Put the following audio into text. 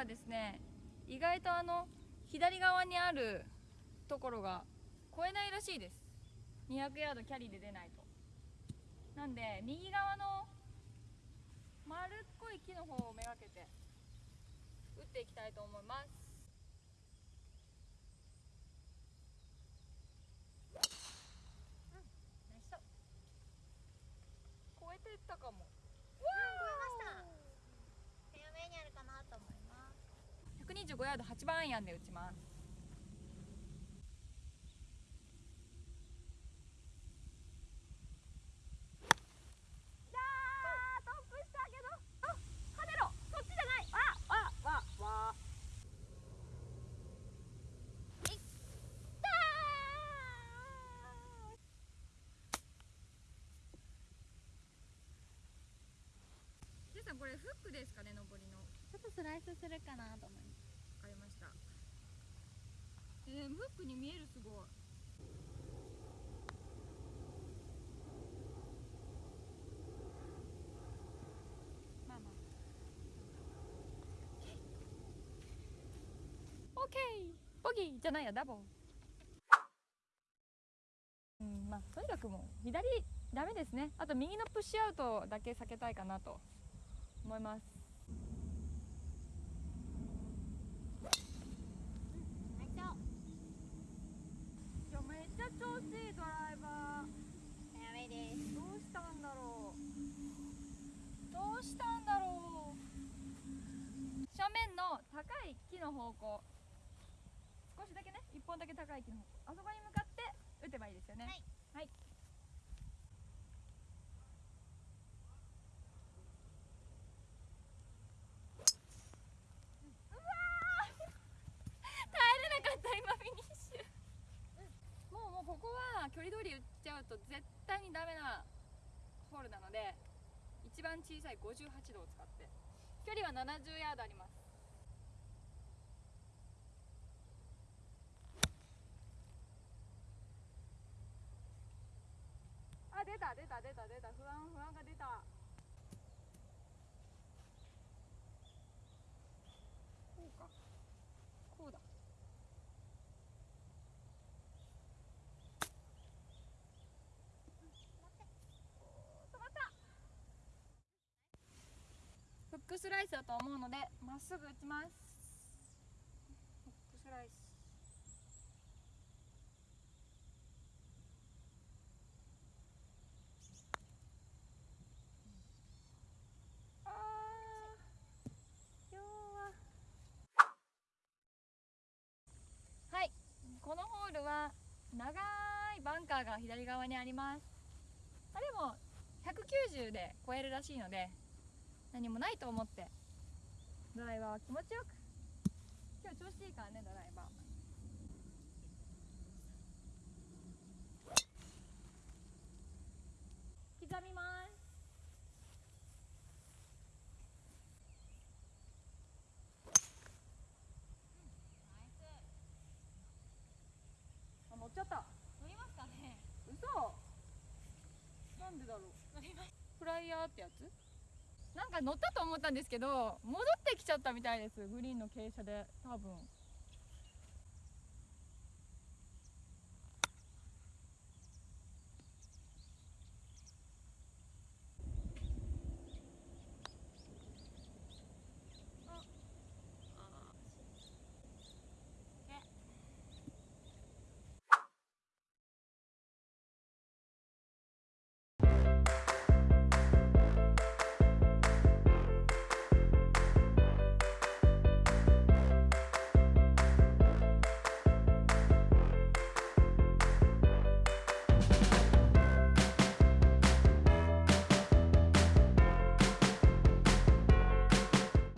はですね意外とあの左側にあるところが越えないらしいです。200ヤードキャリーで出ないと。なんで右側の丸っこい木の方をめがけて打っていきたいと思います。5ヤード8番アイアンで打ちます。これフックですかね上りの。ちょっとスライスするかなと思います。わかりました。えー、フックに見えるすごい。まあまあ。オッケー。ボギーじゃないやダボうんまあとにかくもう左ダメですね。あと右のプッシュアウトだけ避けたいかなと思いますナイスショットいやめっちゃ調子いいドライバーフェアウェイですどうしたんだろうどうしたんだろう正面の高い木の方向。少しだけね一本だけ高い木の方向。あそこに向かって打てばいいですよね。はい、はい、うわー。耐えれなかった今フィニッシュもうもうここは距離通り打っちゃうと絶対にダメなホールなので一番小さい58度を使って。距離は70ヤードありますた出た出た出た。不安不安が出た。こうか。こうだ。フックスライスだと思うのでまっすぐ打ちます。フックスライスあー今日ははいこのホールは長いバンカーが左側にあります。あでも190で超えるらしいので何もないと思って。ドライバーは気持ちよく。今日調子いいからねドライバー刻みますあ乗っちゃった。乗りますかね。嘘。なんでだろう。フライヤーってやつ？なんか乗ったと思ったんですけど戻ってきちゃったみたいです。グリーンの傾斜で多分